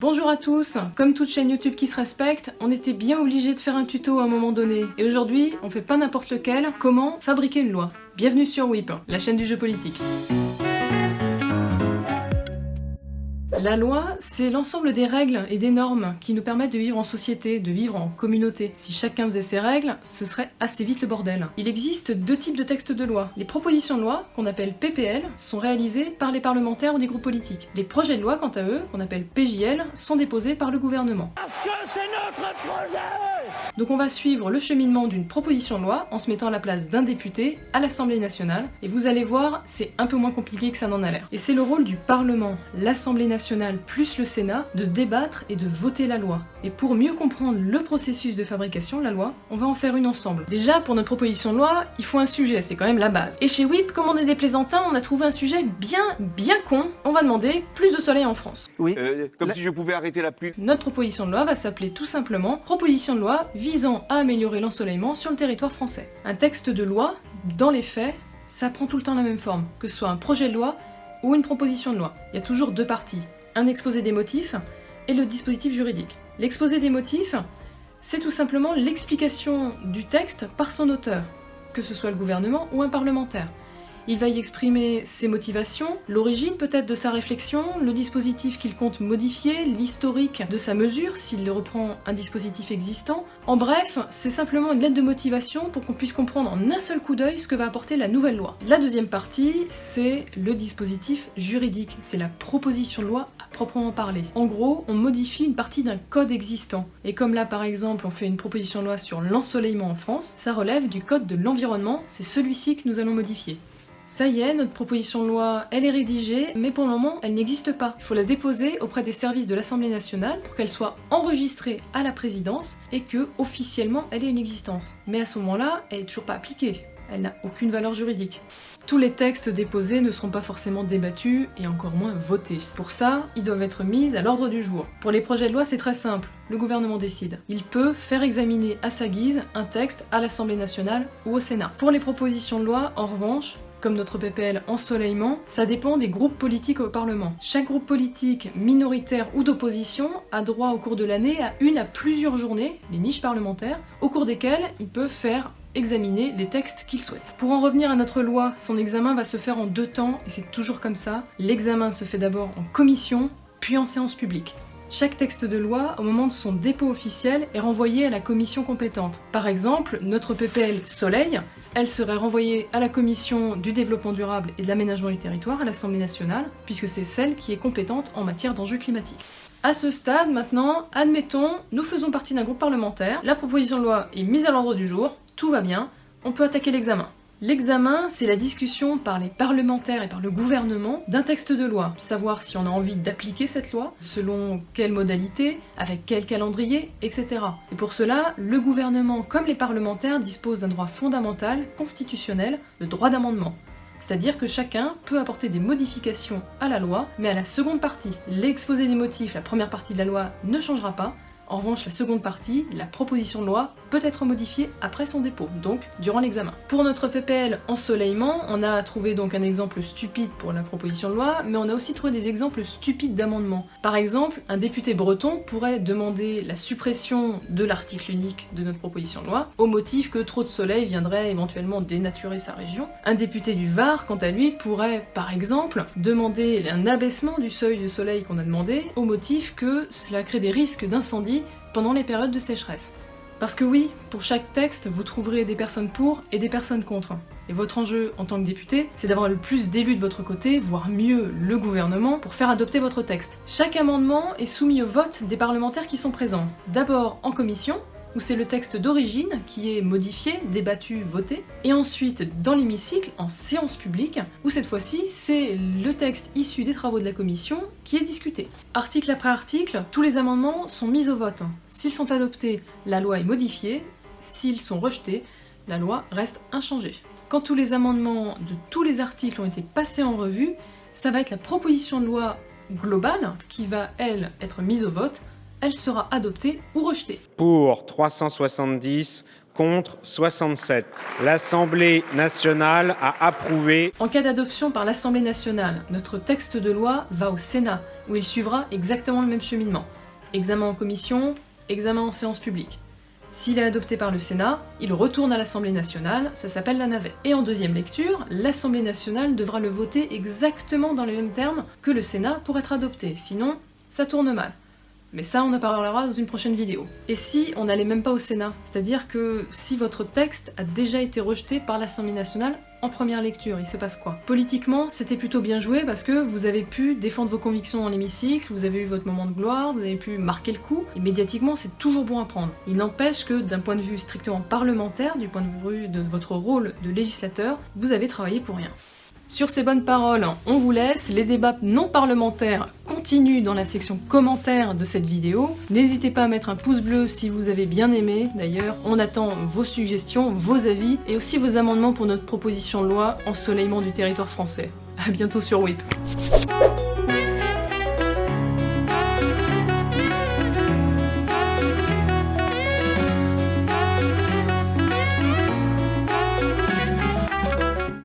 Bonjour à tous, comme toute chaîne YouTube qui se respecte, on était bien obligé de faire un tuto à un moment donné. Et aujourd'hui, on fait pas n'importe lequel, comment fabriquer une loi? Bienvenue sur WIP, la chaîne du jeu politique. La loi, c'est l'ensemble des règles et des normes qui nous permettent de vivre en société, de vivre en communauté. Si chacun faisait ses règles, ce serait assez vite le bordel. Il existe deux types de textes de loi. Les propositions de loi, qu'on appelle PPL, sont réalisées par les parlementaires ou des groupes politiques. Les projets de loi, quant à eux, qu'on appelle PJL, sont déposés par le gouvernement. Parce que c'est notre projet Donc on va suivre le cheminement d'une proposition de loi en se mettant à la place d'un député à l'Assemblée nationale. Et vous allez voir, c'est un peu moins compliqué que ça n'en a l'air. Et c'est le rôle du Parlement, l'Assemblée nationale plus le Sénat de débattre et de voter la loi. Et pour mieux comprendre le processus de fabrication de la loi, on va en faire une ensemble. Déjà, pour notre proposition de loi, il faut un sujet, c'est quand même la base. Et chez WIP, comme on est des plaisantins, on a trouvé un sujet bien, bien con. On va demander plus de soleil en France. Oui. Euh, comme si je pouvais arrêter la pluie. Notre proposition de loi va s'appeler tout simplement Proposition de loi visant à améliorer l'ensoleillement sur le territoire français. Un texte de loi, dans les faits, ça prend tout le temps la même forme, que ce soit un projet de loi ou une proposition de loi. Il y a toujours deux parties un exposé des motifs et le dispositif juridique. L'exposé des motifs, c'est tout simplement l'explication du texte par son auteur, que ce soit le gouvernement ou un parlementaire. Il va y exprimer ses motivations, l'origine peut-être de sa réflexion, le dispositif qu'il compte modifier, l'historique de sa mesure s'il reprend un dispositif existant. En bref, c'est simplement une lettre de motivation pour qu'on puisse comprendre en un seul coup d'œil ce que va apporter la nouvelle loi. La deuxième partie, c'est le dispositif juridique, c'est la proposition de loi à proprement parler. En gros, on modifie une partie d'un code existant. Et comme là par exemple on fait une proposition de loi sur l'ensoleillement en France, ça relève du code de l'environnement, c'est celui-ci que nous allons modifier. Ça y est, notre proposition de loi, elle est rédigée, mais pour le moment, elle n'existe pas. Il faut la déposer auprès des services de l'Assemblée nationale pour qu'elle soit enregistrée à la présidence et que, officiellement, elle ait une existence. Mais à ce moment-là, elle est toujours pas appliquée. Elle n'a aucune valeur juridique. Tous les textes déposés ne seront pas forcément débattus et encore moins votés. Pour ça, ils doivent être mis à l'ordre du jour. Pour les projets de loi, c'est très simple, le gouvernement décide. Il peut faire examiner à sa guise un texte à l'Assemblée nationale ou au Sénat. Pour les propositions de loi, en revanche, comme notre PPL Ensoleillement, ça dépend des groupes politiques au Parlement. Chaque groupe politique, minoritaire ou d'opposition, a droit au cours de l'année à une à plusieurs journées, les niches parlementaires, au cours desquelles il peut faire examiner les textes qu'il souhaite. Pour en revenir à notre loi, son examen va se faire en deux temps, et c'est toujours comme ça. L'examen se fait d'abord en commission, puis en séance publique. Chaque texte de loi, au moment de son dépôt officiel, est renvoyé à la commission compétente. Par exemple, notre PPL Soleil, elle serait renvoyée à la commission du développement durable et de l'aménagement du territoire à l'Assemblée nationale, puisque c'est celle qui est compétente en matière d'enjeux climatiques. À ce stade, maintenant, admettons, nous faisons partie d'un groupe parlementaire, la proposition de loi est mise à l'ordre du jour, tout va bien, on peut attaquer l'examen. L'examen, c'est la discussion par les parlementaires et par le gouvernement d'un texte de loi, savoir si on a envie d'appliquer cette loi, selon quelle modalité, avec quel calendrier, etc. Et pour cela, le gouvernement comme les parlementaires disposent d'un droit fondamental, constitutionnel, le droit d'amendement. C'est-à-dire que chacun peut apporter des modifications à la loi, mais à la seconde partie. L'exposé des motifs, la première partie de la loi, ne changera pas, en revanche, la seconde partie, la proposition de loi, peut être modifiée après son dépôt, donc durant l'examen. Pour notre PPL Ensoleillement, on a trouvé donc un exemple stupide pour la proposition de loi, mais on a aussi trouvé des exemples stupides d'amendements. Par exemple, un député breton pourrait demander la suppression de l'article unique de notre proposition de loi, au motif que trop de soleil viendrait éventuellement dénaturer sa région. Un député du Var, quant à lui, pourrait, par exemple, demander un abaissement du seuil de soleil qu'on a demandé, au motif que cela crée des risques d'incendie pendant les périodes de sécheresse. Parce que oui, pour chaque texte, vous trouverez des personnes pour et des personnes contre. Et votre enjeu en tant que député, c'est d'avoir le plus d'élus de votre côté, voire mieux le gouvernement, pour faire adopter votre texte. Chaque amendement est soumis au vote des parlementaires qui sont présents. D'abord en commission, où c'est le texte d'origine qui est modifié, débattu, voté, et ensuite dans l'hémicycle, en séance publique, où cette fois-ci, c'est le texte issu des travaux de la commission qui est discuté. Article après article, tous les amendements sont mis au vote. S'ils sont adoptés, la loi est modifiée, s'ils sont rejetés, la loi reste inchangée. Quand tous les amendements de tous les articles ont été passés en revue, ça va être la proposition de loi globale qui va, elle, être mise au vote, elle sera adoptée ou rejetée. Pour 370, contre 67. L'Assemblée nationale a approuvé. En cas d'adoption par l'Assemblée nationale, notre texte de loi va au Sénat, où il suivra exactement le même cheminement. Examen en commission, examen en séance publique. S'il est adopté par le Sénat, il retourne à l'Assemblée nationale, ça s'appelle la navette. Et en deuxième lecture, l'Assemblée nationale devra le voter exactement dans les mêmes termes que le Sénat pour être adopté, sinon ça tourne mal. Mais ça, on en parlera dans une prochaine vidéo. Et si on n'allait même pas au Sénat C'est-à-dire que si votre texte a déjà été rejeté par l'Assemblée nationale en première lecture, il se passe quoi? Politiquement, c'était plutôt bien joué parce que vous avez pu défendre vos convictions dans l'hémicycle, vous avez eu votre moment de gloire, vous avez pu marquer le coup, et médiatiquement, c'est toujours bon à prendre. Il n'empêche que d'un point de vue strictement parlementaire, du point de vue de votre rôle de législateur, vous avez travaillé pour rien. Sur ces bonnes paroles, on vous laisse, les débats non parlementaires continuent dans la section commentaires de cette vidéo. N'hésitez pas à mettre un pouce bleu si vous avez bien aimé, d'ailleurs on attend vos suggestions, vos avis, et aussi vos amendements pour notre proposition de loi Ensoleillement du territoire français. A bientôt sur WIP